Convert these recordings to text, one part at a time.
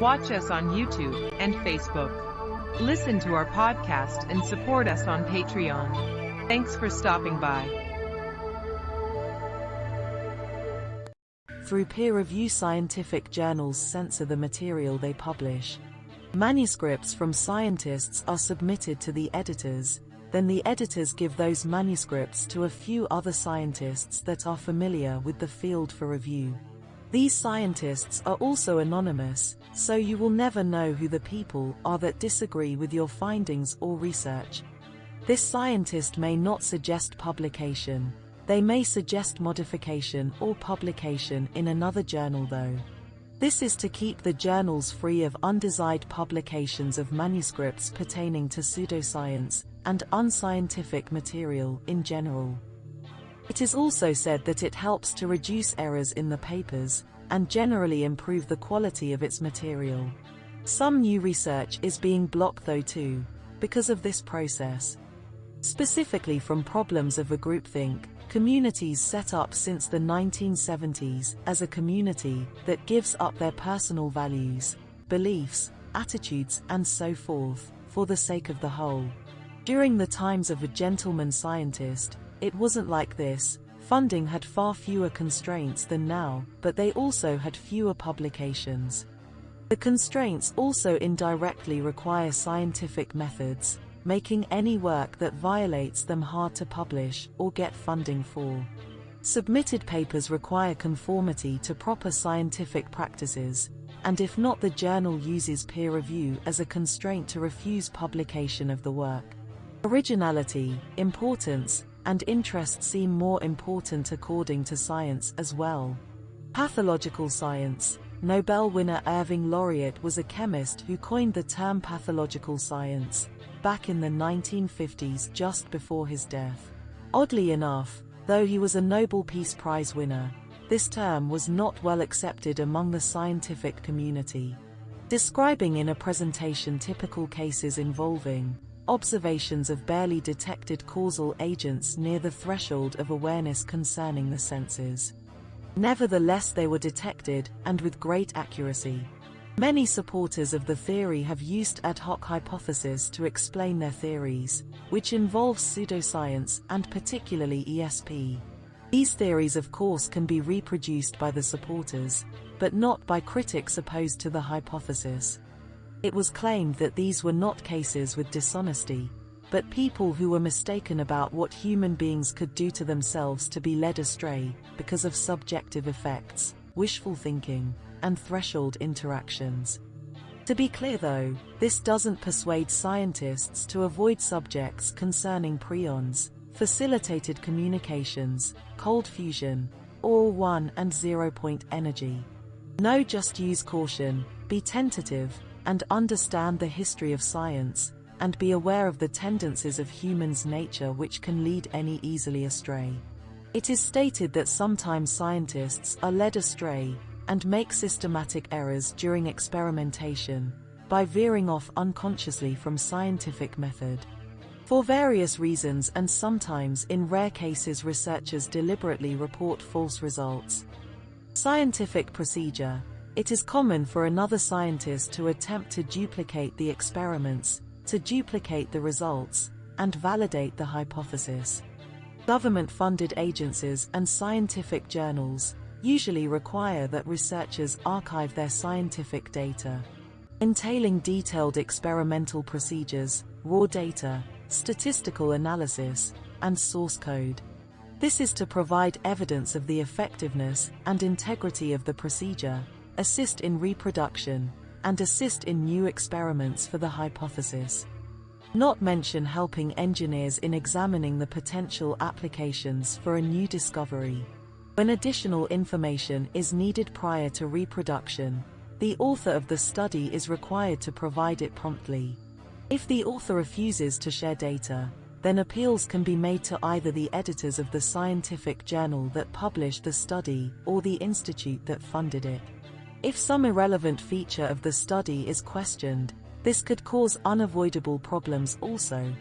Watch us on YouTube and Facebook. Listen to our podcast and support us on Patreon. Thanks for stopping by. Through peer review scientific journals censor the material they publish. Manuscripts from scientists are submitted to the editors, then the editors give those manuscripts to a few other scientists that are familiar with the field for review. These scientists are also anonymous, so you will never know who the people are that disagree with your findings or research. This scientist may not suggest publication, they may suggest modification or publication in another journal though. This is to keep the journals free of undesired publications of manuscripts pertaining to pseudoscience and unscientific material in general. It is also said that it helps to reduce errors in the papers, and generally improve the quality of its material. Some new research is being blocked though too, because of this process. Specifically from problems of a groupthink, communities set up since the 1970s as a community that gives up their personal values, beliefs, attitudes and so forth, for the sake of the whole. During the times of a gentleman scientist, it wasn't like this, funding had far fewer constraints than now, but they also had fewer publications. The constraints also indirectly require scientific methods, making any work that violates them hard to publish or get funding for. Submitted papers require conformity to proper scientific practices, and if not the journal uses peer review as a constraint to refuse publication of the work. Originality, importance, and interest seem more important according to science as well. Pathological science. Nobel winner Irving Langmuir was a chemist who coined the term pathological science back in the 1950s just before his death. Oddly enough, though he was a Nobel Peace Prize winner, this term was not well accepted among the scientific community. Describing in a presentation typical cases involving observations of barely detected causal agents near the threshold of awareness concerning the senses. Nevertheless they were detected, and with great accuracy. Many supporters of the theory have used ad hoc hypotheses to explain their theories, which involves pseudoscience and particularly ESP. These theories of course can be reproduced by the supporters, but not by critics opposed to the hypothesis. It was claimed that these were not cases with dishonesty, but people who were mistaken about what human beings could do to themselves to be led astray, because of subjective effects, wishful thinking, and threshold interactions. To be clear though, this doesn't persuade scientists to avoid subjects concerning prions, facilitated communications, cold fusion, or 1 and 0 point energy. No just use caution, be tentative, and understand the history of science, and be aware of the tendencies of humans' nature which can lead any easily astray. It is stated that sometimes scientists are led astray, and make systematic errors during experimentation, by veering off unconsciously from scientific method. For various reasons and sometimes in rare cases researchers deliberately report false results. Scientific procedure it is common for another scientist to attempt to duplicate the experiments, to duplicate the results, and validate the hypothesis. Government-funded agencies and scientific journals usually require that researchers archive their scientific data, entailing detailed experimental procedures, raw data, statistical analysis, and source code. This is to provide evidence of the effectiveness and integrity of the procedure, assist in reproduction, and assist in new experiments for the hypothesis. Not mention helping engineers in examining the potential applications for a new discovery. When additional information is needed prior to reproduction, the author of the study is required to provide it promptly. If the author refuses to share data, then appeals can be made to either the editors of the scientific journal that published the study or the institute that funded it. If some irrelevant feature of the study is questioned, this could cause unavoidable problems also.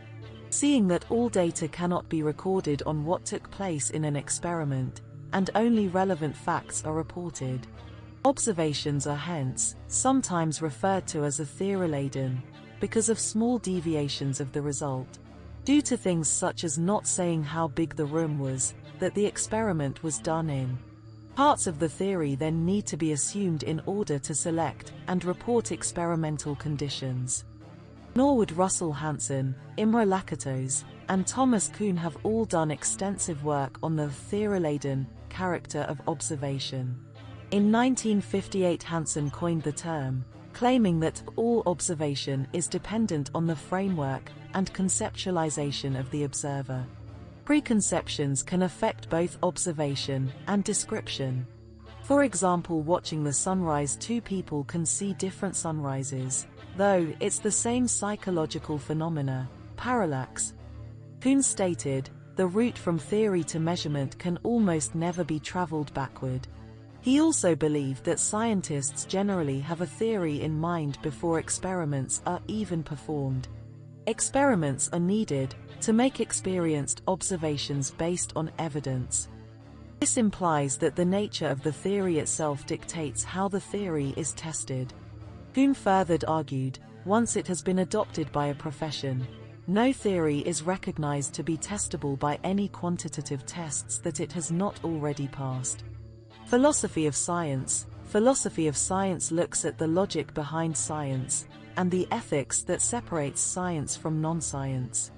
Seeing that all data cannot be recorded on what took place in an experiment, and only relevant facts are reported. Observations are hence sometimes referred to as a theory-laden because of small deviations of the result. Due to things such as not saying how big the room was that the experiment was done in. Parts of the theory then need to be assumed in order to select and report experimental conditions. Norwood Russell Hanson, Imre Lakatos, and Thomas Kuhn have all done extensive work on the theory-laden character of observation. In 1958 Hanson coined the term, claiming that all observation is dependent on the framework and conceptualization of the observer. Preconceptions can affect both observation and description. For example watching the sunrise two people can see different sunrises, though it's the same psychological phenomena, parallax. Kuhn stated, the route from theory to measurement can almost never be traveled backward. He also believed that scientists generally have a theory in mind before experiments are even performed. Experiments are needed to make experienced observations based on evidence. This implies that the nature of the theory itself dictates how the theory is tested. Kuhn furthered argued, once it has been adopted by a profession, no theory is recognized to be testable by any quantitative tests that it has not already passed. Philosophy of Science Philosophy of science looks at the logic behind science, and the ethics that separates science from non-science.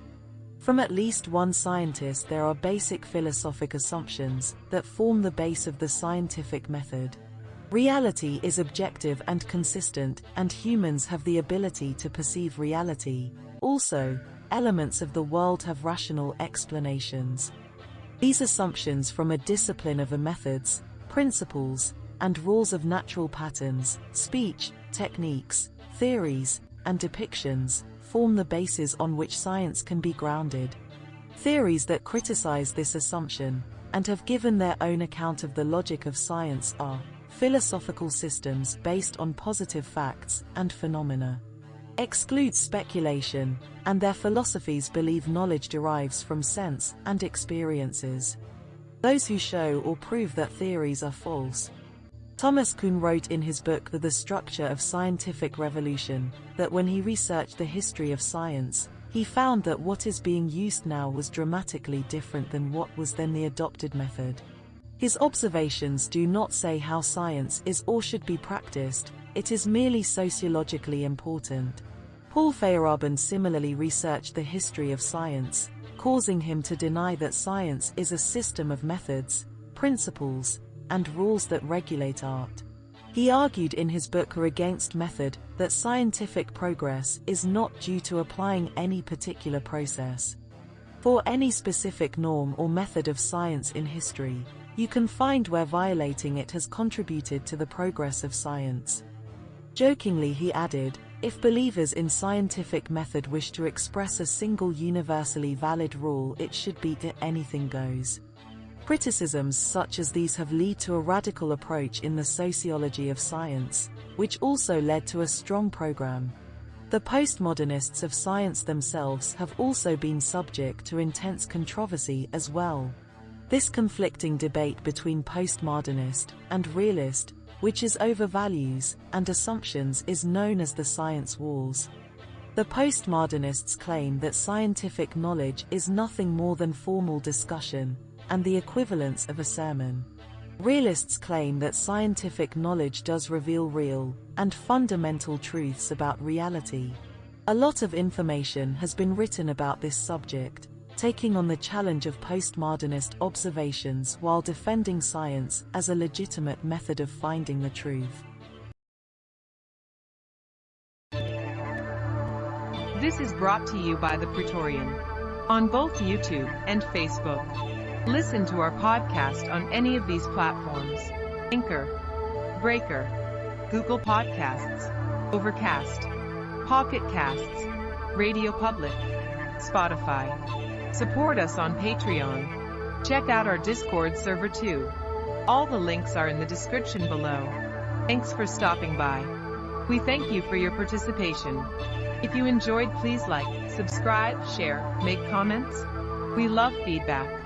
From at least one scientist there are basic philosophic assumptions that form the base of the scientific method. Reality is objective and consistent, and humans have the ability to perceive reality. Also, elements of the world have rational explanations. These assumptions from a discipline of a methods, principles, and rules of natural patterns, speech, techniques, theories, and depictions, form the basis on which science can be grounded. Theories that criticize this assumption, and have given their own account of the logic of science are philosophical systems based on positive facts and phenomena. Exclude speculation, and their philosophies believe knowledge derives from sense and experiences those who show or prove that theories are false. Thomas Kuhn wrote in his book The Structure of Scientific Revolution that when he researched the history of science, he found that what is being used now was dramatically different than what was then the adopted method. His observations do not say how science is or should be practiced, it is merely sociologically important. Paul Feyerabend similarly researched the history of science, causing him to deny that science is a system of methods, principles, and rules that regulate art. He argued in his book Against Method that scientific progress is not due to applying any particular process. For any specific norm or method of science in history, you can find where violating it has contributed to the progress of science. Jokingly he added, if believers in scientific method wish to express a single universally valid rule it should be that anything goes. Criticisms such as these have led to a radical approach in the sociology of science, which also led to a strong program. The postmodernists of science themselves have also been subject to intense controversy as well. This conflicting debate between postmodernist and realist which is over values and assumptions is known as the science wars. The postmodernists claim that scientific knowledge is nothing more than formal discussion, and the equivalence of a sermon. Realists claim that scientific knowledge does reveal real and fundamental truths about reality. A lot of information has been written about this subject, taking on the challenge of postmodernist observations while defending science as a legitimate method of finding the truth. This is brought to you by The Praetorian on both YouTube and Facebook. Listen to our podcast on any of these platforms Anchor, Breaker, Google Podcasts, Overcast, Pocket Casts, Radio Public, Spotify. Support us on Patreon. Check out our Discord server too. All the links are in the description below. Thanks for stopping by. We thank you for your participation. If you enjoyed please like, subscribe, share, make comments. We love feedback.